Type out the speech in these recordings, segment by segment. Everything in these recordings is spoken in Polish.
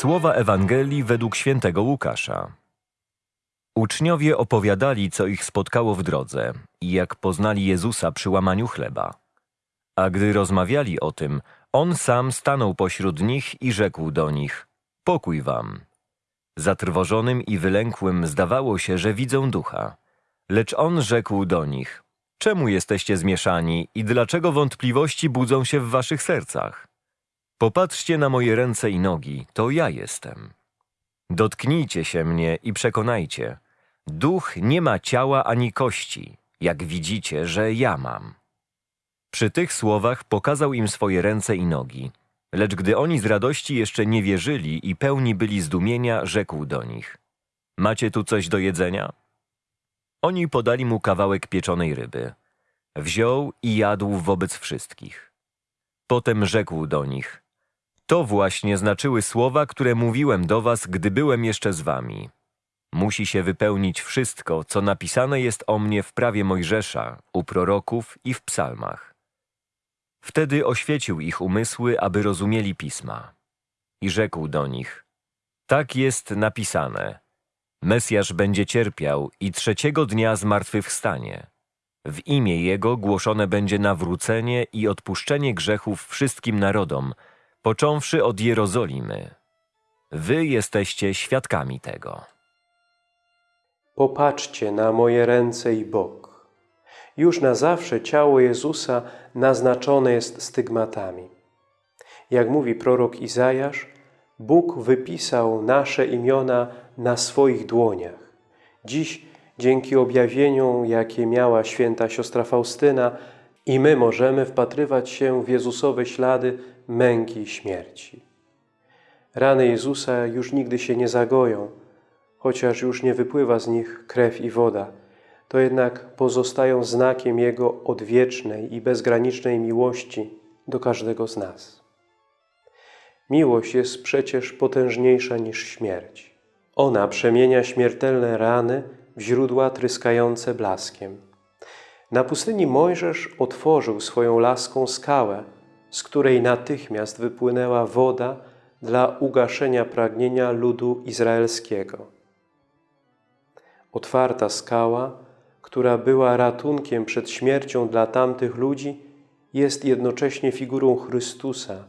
Słowa Ewangelii według świętego Łukasza. Uczniowie opowiadali, co ich spotkało w drodze i jak poznali Jezusa przy łamaniu chleba. A gdy rozmawiali o tym, on sam stanął pośród nich i rzekł do nich: Pokój wam. Zatrwożonym i wylękłym zdawało się, że widzą ducha. Lecz on rzekł do nich: Czemu jesteście zmieszani i dlaczego wątpliwości budzą się w waszych sercach? Popatrzcie na moje ręce i nogi, to ja jestem. Dotknijcie się mnie i przekonajcie. Duch nie ma ciała ani kości, jak widzicie, że ja mam. Przy tych słowach pokazał im swoje ręce i nogi. Lecz gdy oni z radości jeszcze nie wierzyli i pełni byli zdumienia, rzekł do nich: Macie tu coś do jedzenia? Oni podali mu kawałek pieczonej ryby. Wziął i jadł wobec wszystkich. Potem rzekł do nich: To właśnie znaczyły słowa, które mówiłem do was, gdy byłem jeszcze z wami. Musi się wypełnić wszystko, co napisane jest o mnie w prawie Mojżesza, u proroków i w psalmach. Wtedy oświecił ich umysły, aby rozumieli pisma. I rzekł do nich: Tak jest napisane. Mesjasz będzie cierpiał i trzeciego dnia zmartwychwstanie. W imię Jego głoszone będzie nawrócenie i odpuszczenie grzechów wszystkim narodom, począwszy od Jerozolimy. Wy jesteście świadkami tego. Popatrzcie na moje ręce i bok. Już na zawsze ciało Jezusa naznaczone jest stygmatami. Jak mówi prorok Izajasz, Bóg wypisał nasze imiona na swoich dłoniach. Dziś, dzięki objawieniom, jakie miała święta siostra Faustyna, i my możemy wpatrywać się w Jezusowe ślady męki i śmierci. Rany Jezusa już nigdy się nie zagoją, chociaż już nie wypływa z nich krew i woda, to jednak pozostają znakiem Jego odwiecznej i bezgranicznej miłości do każdego z nas. Miłość jest przecież potężniejsza niż śmierć. Ona przemienia śmiertelne rany w źródła tryskające blaskiem. Na pustyni Mojżesz otworzył swoją laską skałę, z której natychmiast wypłynęła woda dla ugaszenia pragnienia ludu izraelskiego. Otwarta skała, która była ratunkiem przed śmiercią dla tamtych ludzi, jest jednocześnie figurą Chrystusa,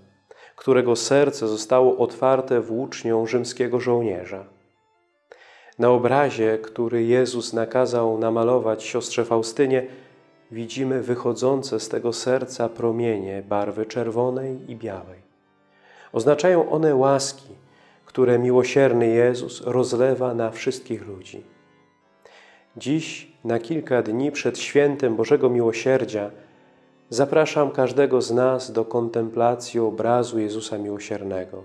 którego serce zostało otwarte włócznią rzymskiego żołnierza. Na obrazie, który Jezus nakazał namalować siostrze Faustynie, widzimy wychodzące z tego serca promienie barwy czerwonej i białej. Oznaczają one łaski, które miłosierny Jezus rozlewa na wszystkich ludzi. Dziś, na kilka dni przed świętem Bożego Miłosierdzia, zapraszam każdego z nas do kontemplacji obrazu Jezusa Miłosiernego.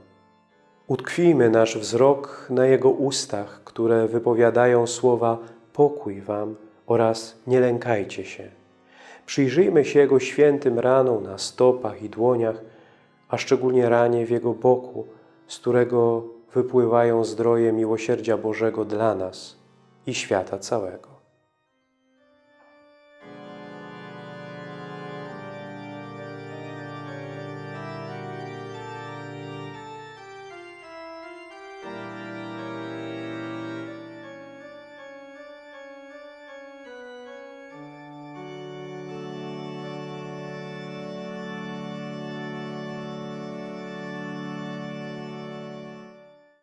Utkwijmy nasz wzrok na Jego ustach, które wypowiadają słowa pokój Wam oraz nie lękajcie się. Przyjrzyjmy się Jego świętym ranom na stopach i dłoniach, a szczególnie ranie w Jego boku, z którego wypływają zdroje miłosierdzia Bożego dla nas i świata całego.